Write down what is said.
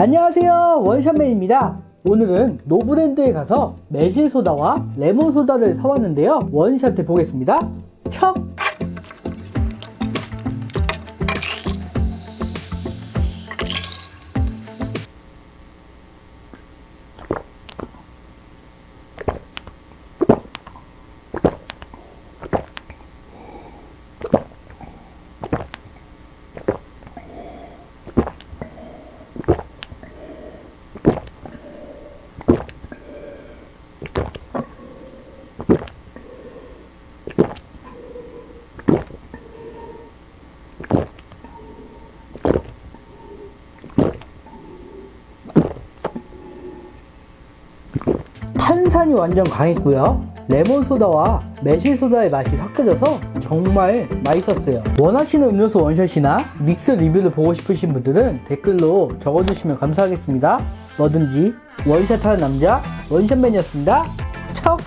안녕하세요. 원샷맨입니다. 오늘은 노브랜드에 가서 매실소다와 레몬소다를 사왔는데요. 원샷 해 보겠습니다. 척! 탄산이 완전 강했고요 레몬소다와 매실소다의 맛이 섞여져서 정말 맛있었어요. 원하시는 음료수 원샷이나 믹스 리뷰를 보고 싶으신 분들은 댓글로 적어주시면 감사하겠습니다. 뭐든지 원샷하는 남자 원샷맨이었습니다